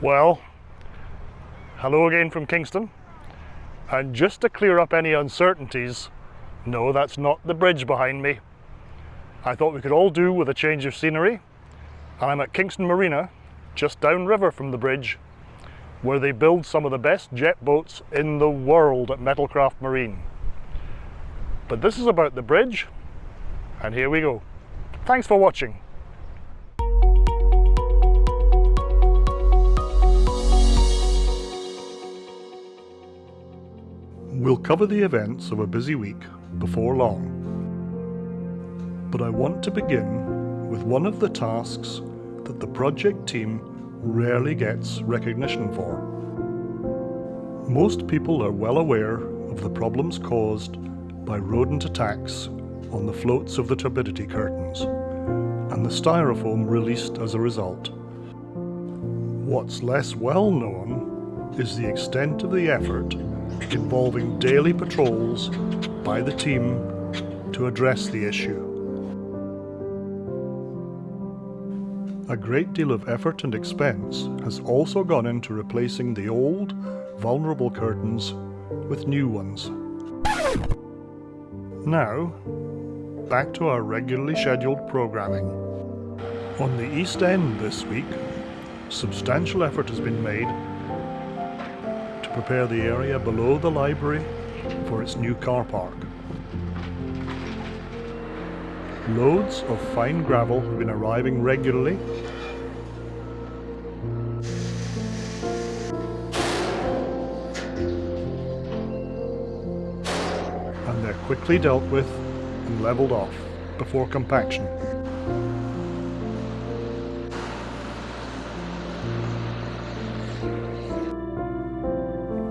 Well, hello again from Kingston. And just to clear up any uncertainties, no, that's not the bridge behind me. I thought we could all do with a change of scenery. And I'm at Kingston Marina, just downriver from the bridge, where they build some of the best jet boats in the world at Metalcraft Marine. But this is about the bridge, and here we go. Thanks for watching. We'll cover the events of a busy week before long. But I want to begin with one of the tasks that the project team rarely gets recognition for. Most people are well aware of the problems caused by rodent attacks on the floats of the turbidity curtains and the styrofoam released as a result. What's less well known is the extent of the effort involving daily patrols by the team to address the issue. A great deal of effort and expense has also gone into replacing the old, vulnerable curtains with new ones. Now, back to our regularly scheduled programming. On the East End this week, substantial effort has been made prepare the area below the library for its new car park. Loads of fine gravel have been arriving regularly and they're quickly dealt with and levelled off before compaction.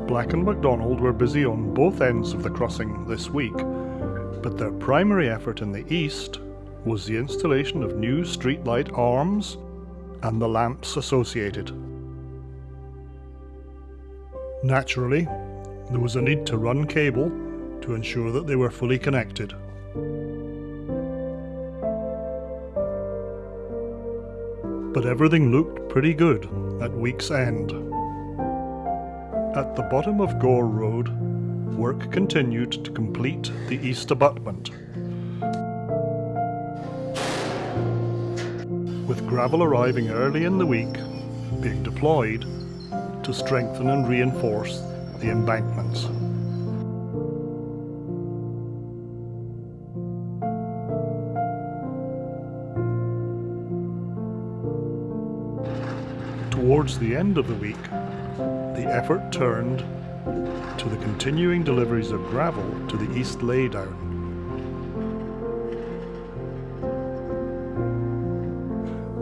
Black and McDonald were busy on both ends of the crossing this week, but their primary effort in the east was the installation of new streetlight arms and the lamps associated. Naturally, there was a need to run cable to ensure that they were fully connected. But everything looked pretty good at week's end. At the bottom of Gore Road, work continued to complete the east abutment. With gravel arriving early in the week, being deployed to strengthen and reinforce the embankments. Towards the end of the week, the effort turned to the continuing deliveries of gravel to the east laydown.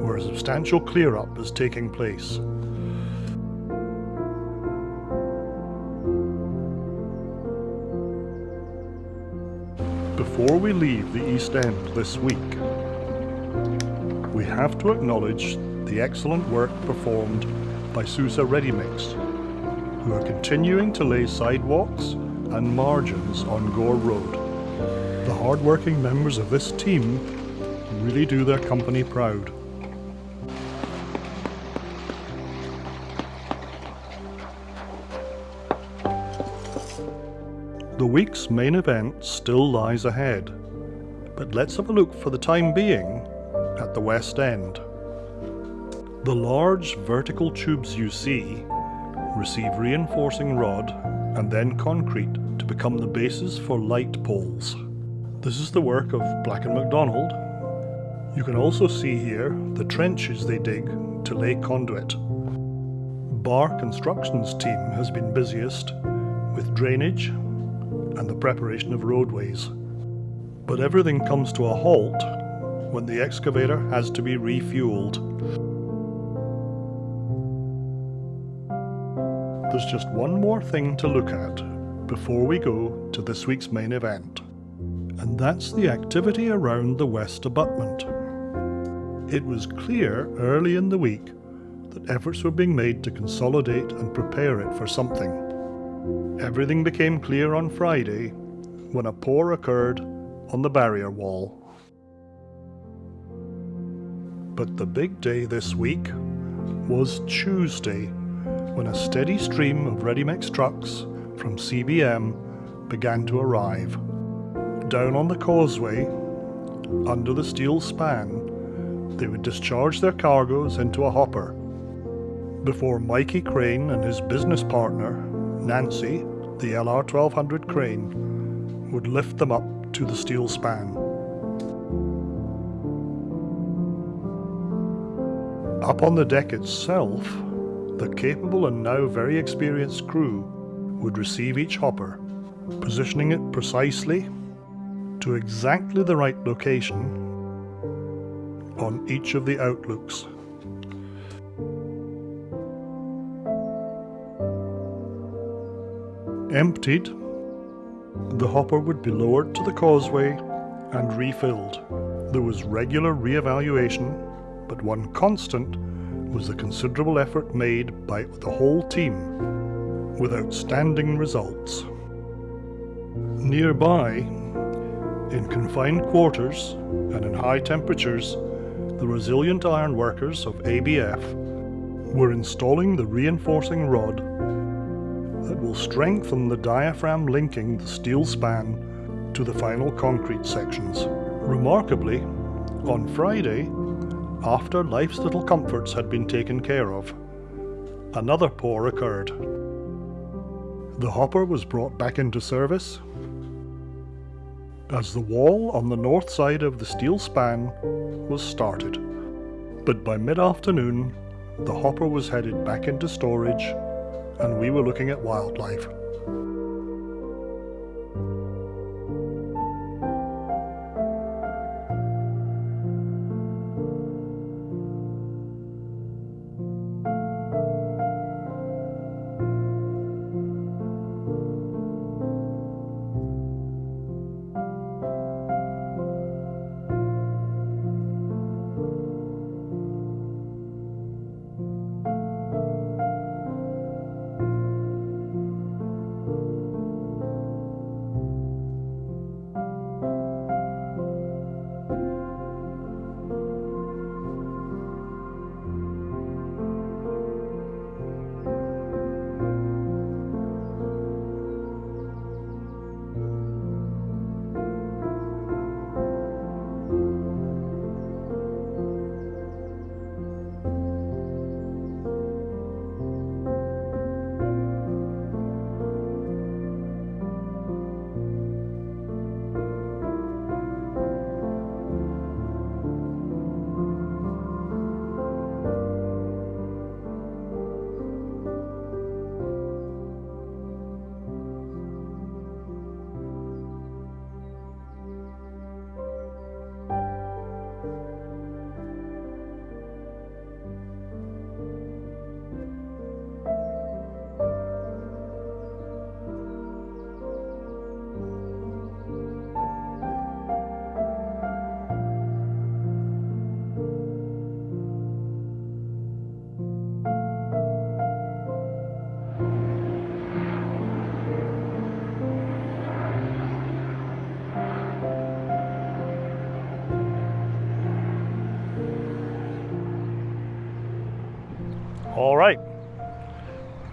where a substantial clear-up is taking place. Before we leave the East End this week, we have to acknowledge the excellent work performed by Sousa Ready Mix who are continuing to lay sidewalks and margins on Gore Road. The hard-working members of this team really do their company proud. The week's main event still lies ahead, but let's have a look for the time being at the West End. The large vertical tubes you see receive reinforcing rod and then concrete to become the basis for light poles. This is the work of Black & McDonald. You can also see here the trenches they dig to lay conduit. Bar Construction's team has been busiest with drainage and the preparation of roadways. But everything comes to a halt when the excavator has to be refueled. There's just one more thing to look at before we go to this week's main event, and that's the activity around the west abutment. It was clear early in the week that efforts were being made to consolidate and prepare it for something. Everything became clear on Friday when a pour occurred on the barrier wall. But the big day this week was Tuesday when a steady stream of ready-mix trucks from CBM began to arrive. Down on the causeway, under the steel span, they would discharge their cargoes into a hopper before Mikey Crane and his business partner, Nancy, the LR1200 crane, would lift them up to the steel span. Up on the deck itself, the capable and now very experienced crew would receive each hopper, positioning it precisely to exactly the right location on each of the outlooks. Emptied, the hopper would be lowered to the causeway and refilled. There was regular re-evaluation but one constant was the considerable effort made by the whole team with outstanding results. Nearby, in confined quarters and in high temperatures, the resilient iron workers of ABF were installing the reinforcing rod that will strengthen the diaphragm linking the steel span to the final concrete sections. Remarkably, on Friday, after life's little comforts had been taken care of, another pour occurred. The hopper was brought back into service as the wall on the north side of the steel span was started. But by mid-afternoon, the hopper was headed back into storage and we were looking at wildlife.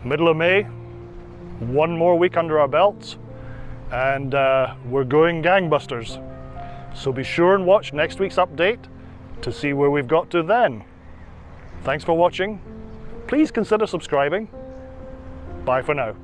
Middle of May, one more week under our belts, and uh, we're going gangbusters. So be sure and watch next week's update to see where we've got to then. Thanks for watching. Please consider subscribing. Bye for now.